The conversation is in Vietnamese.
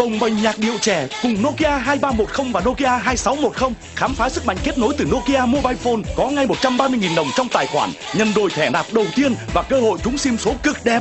bồng bềnh nhạc điệu trẻ cùng Nokia 2310 và Nokia 2610 khám phá sức mạnh kết nối từ Nokia Mobile Phone có ngay 130.000 đồng trong tài khoản, nhân đôi thẻ nạp đầu tiên và cơ hội trúng sim số cực đẹp.